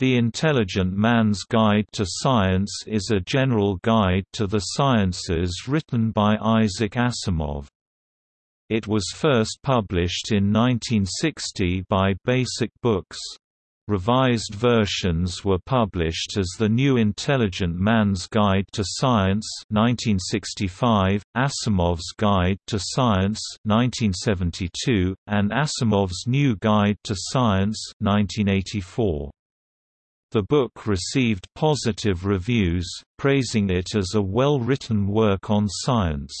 The Intelligent Man's Guide to Science is a general guide to the sciences written by Isaac Asimov. It was first published in 1960 by Basic Books. Revised versions were published as The New Intelligent Man's Guide to Science 1965, Asimov's Guide to Science 1972, and Asimov's New Guide to Science 1984. The book received positive reviews, praising it as a well-written work on science.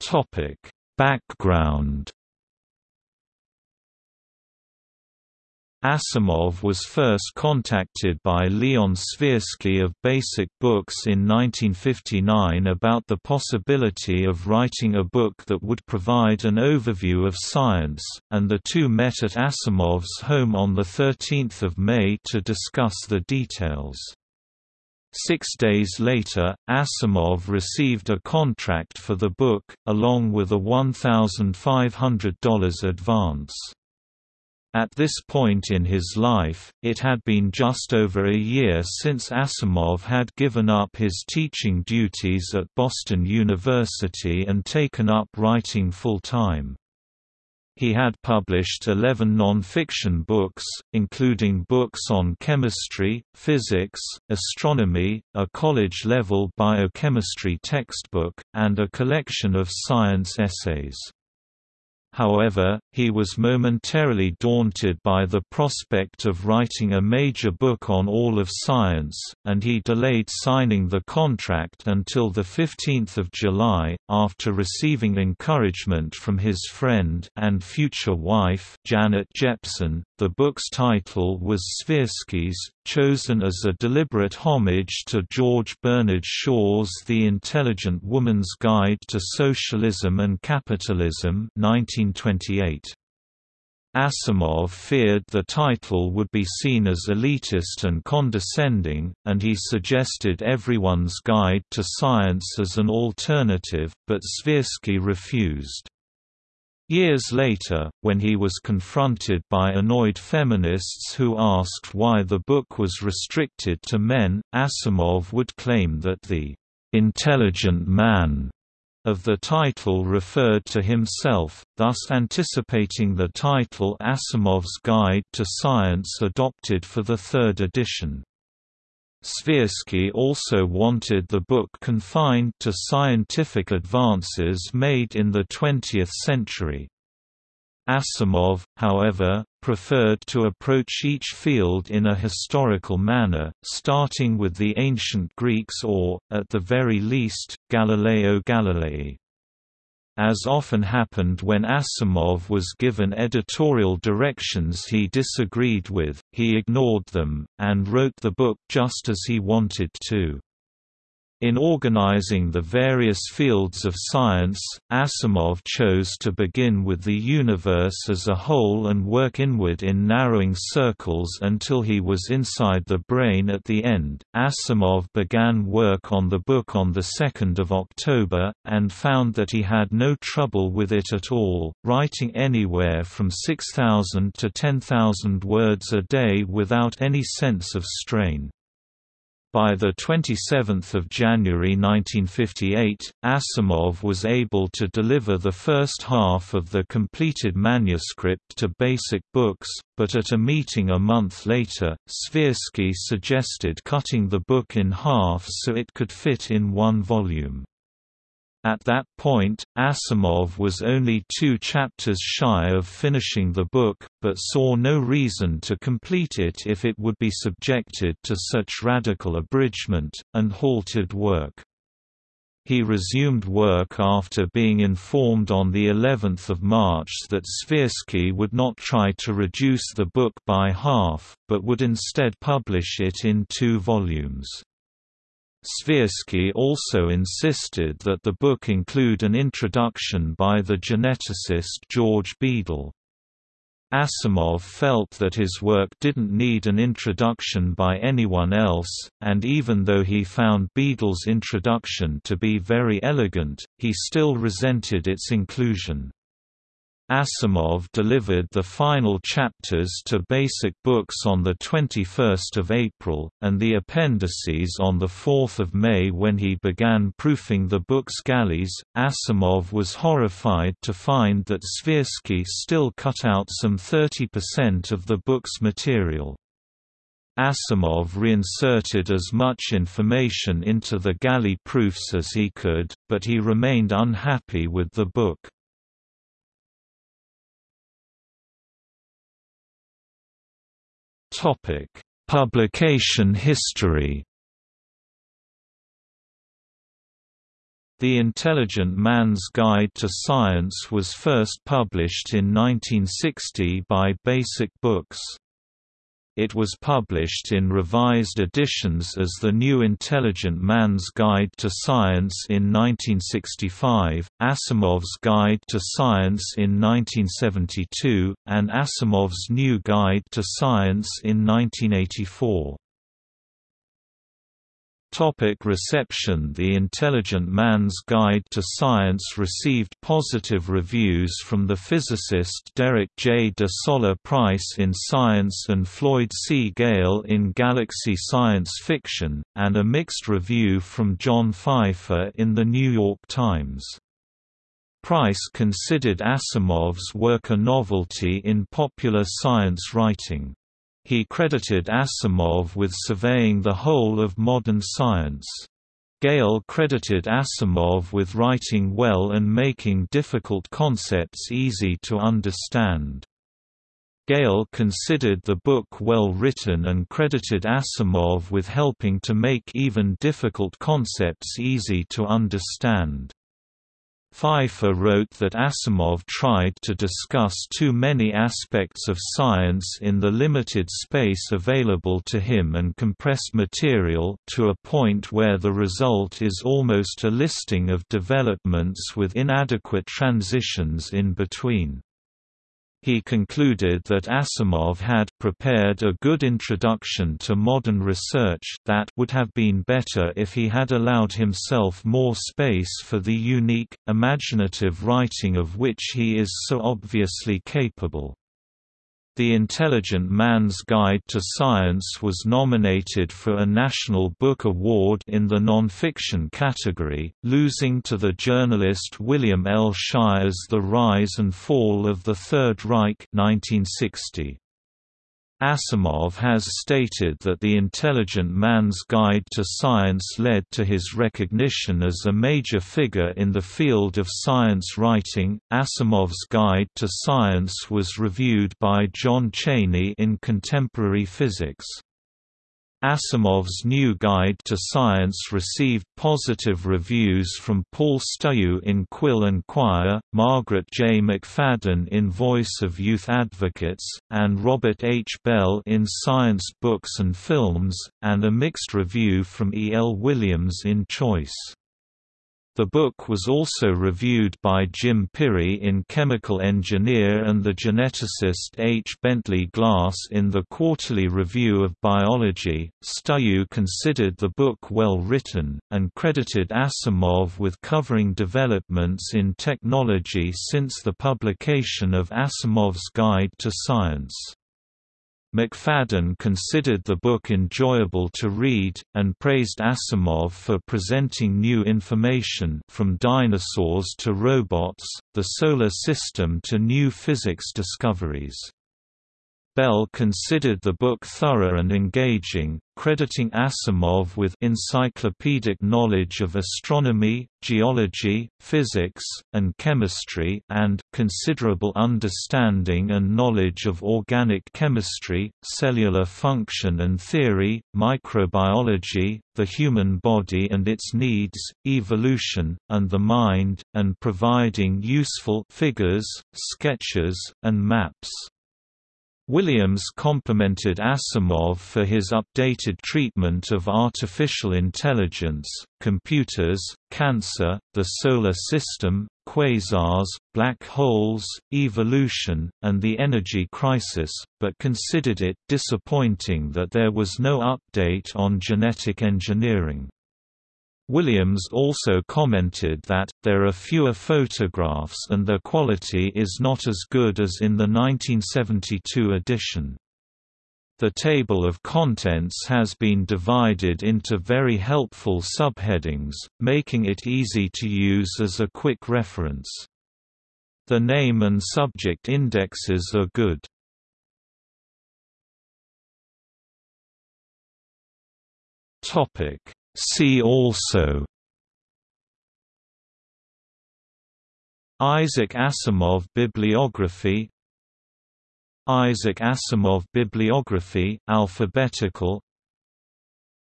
Topic: Background Asimov was first contacted by Leon Svirsky of Basic Books in 1959 about the possibility of writing a book that would provide an overview of science, and the two met at Asimov's home on 13 May to discuss the details. Six days later, Asimov received a contract for the book, along with a $1,500 advance. At this point in his life, it had been just over a year since Asimov had given up his teaching duties at Boston University and taken up writing full-time. He had published 11 non-fiction books, including books on chemistry, physics, astronomy, a college-level biochemistry textbook, and a collection of science essays. However, he was momentarily daunted by the prospect of writing a major book on all of science, and he delayed signing the contract until 15 July, after receiving encouragement from his friend and future wife Janet Jeppson. The book's title was Svirsky's, chosen as a deliberate homage to George Bernard Shaw's The Intelligent Woman's Guide to Socialism and Capitalism 1928. Asimov feared the title would be seen as elitist and condescending, and he suggested Everyone's Guide to Science as an alternative, but Svirsky refused. Years later, when he was confronted by annoyed feminists who asked why the book was restricted to men, Asimov would claim that the "'intelligent man' of the title referred to himself, thus anticipating the title Asimov's Guide to Science adopted for the third edition. Svirsky also wanted the book confined to scientific advances made in the 20th century. Asimov, however, preferred to approach each field in a historical manner, starting with the ancient Greeks or, at the very least, Galileo Galilei. As often happened when Asimov was given editorial directions he disagreed with, he ignored them, and wrote the book just as he wanted to. In organizing the various fields of science, Asimov chose to begin with the universe as a whole and work inward in narrowing circles until he was inside the brain at the end. Asimov began work on the book on 2 October, and found that he had no trouble with it at all, writing anywhere from 6,000 to 10,000 words a day without any sense of strain. By 27 January 1958, Asimov was able to deliver the first half of the completed manuscript to Basic Books, but at a meeting a month later, Svirsky suggested cutting the book in half so it could fit in one volume. At that point, Asimov was only two chapters shy of finishing the book, but saw no reason to complete it if it would be subjected to such radical abridgment, and halted work. He resumed work after being informed on the 11th of March that Svirsky would not try to reduce the book by half, but would instead publish it in two volumes. Svirsky also insisted that the book include an introduction by the geneticist George Beadle. Asimov felt that his work didn't need an introduction by anyone else, and even though he found Beadle's introduction to be very elegant, he still resented its inclusion. Asimov delivered the final chapters to Basic Books on 21 April, and the appendices on 4 May when he began proofing the book's galleys. Asimov was horrified to find that Svirsky still cut out some 30% of the book's material. Asimov reinserted as much information into the galley proofs as he could, but he remained unhappy with the book. Topic: Publication history. The Intelligent Man's Guide to Science was first published in 1960 by Basic Books. It was published in revised editions as The New Intelligent Man's Guide to Science in 1965, Asimov's Guide to Science in 1972, and Asimov's New Guide to Science in 1984. Topic reception The Intelligent Man's Guide to Science received positive reviews from the physicist Derek J. de Solla Price in Science and Floyd C. Gale in Galaxy Science Fiction, and a mixed review from John Pfeiffer in The New York Times. Price considered Asimov's work a novelty in popular science writing. He credited Asimov with surveying the whole of modern science. Gale credited Asimov with writing well and making difficult concepts easy to understand. Gale considered the book well written and credited Asimov with helping to make even difficult concepts easy to understand. Pfeiffer wrote that Asimov tried to discuss too many aspects of science in the limited space available to him and compressed material to a point where the result is almost a listing of developments with inadequate transitions in between. He concluded that Asimov had prepared a good introduction to modern research that would have been better if he had allowed himself more space for the unique, imaginative writing of which he is so obviously capable. The Intelligent Man's Guide to Science was nominated for a National Book Award in the nonfiction category, losing to the journalist William L. Shirer's The Rise and Fall of the Third Reich 1960. Asimov has stated that The Intelligent Man's Guide to Science led to his recognition as a major figure in the field of science writing. Asimov's Guide to Science was reviewed by John Cheney in Contemporary Physics. Asimov's new guide to science received positive reviews from Paul Stuewe in Quill and Quire, Margaret J. McFadden in Voice of Youth Advocates, and Robert H. Bell in Science Books and Films, and a mixed review from E. L. Williams in Choice. The book was also reviewed by Jim Pirri in Chemical Engineer and the geneticist H. Bentley Glass in the Quarterly Review of Biology. Stuewe considered the book well written, and credited Asimov with covering developments in technology since the publication of Asimov's Guide to Science. McFadden considered the book enjoyable to read, and praised Asimov for presenting new information from dinosaurs to robots, the Solar System to new physics discoveries. Bell considered the book thorough and engaging, crediting Asimov with encyclopedic knowledge of astronomy, geology, physics, and chemistry and considerable understanding and knowledge of organic chemistry, cellular function and theory, microbiology, the human body and its needs, evolution, and the mind, and providing useful figures, sketches, and maps. Williams complimented Asimov for his updated treatment of artificial intelligence, computers, cancer, the Solar System, quasars, black holes, evolution, and the energy crisis, but considered it disappointing that there was no update on genetic engineering. Williams also commented that, there are fewer photographs and their quality is not as good as in the 1972 edition. The table of contents has been divided into very helpful subheadings, making it easy to use as a quick reference. The name and subject indexes are good. See also Isaac Asimov bibliography Isaac Asimov bibliography, alphabetical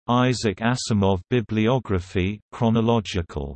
Isaac Asimov bibliography, chronological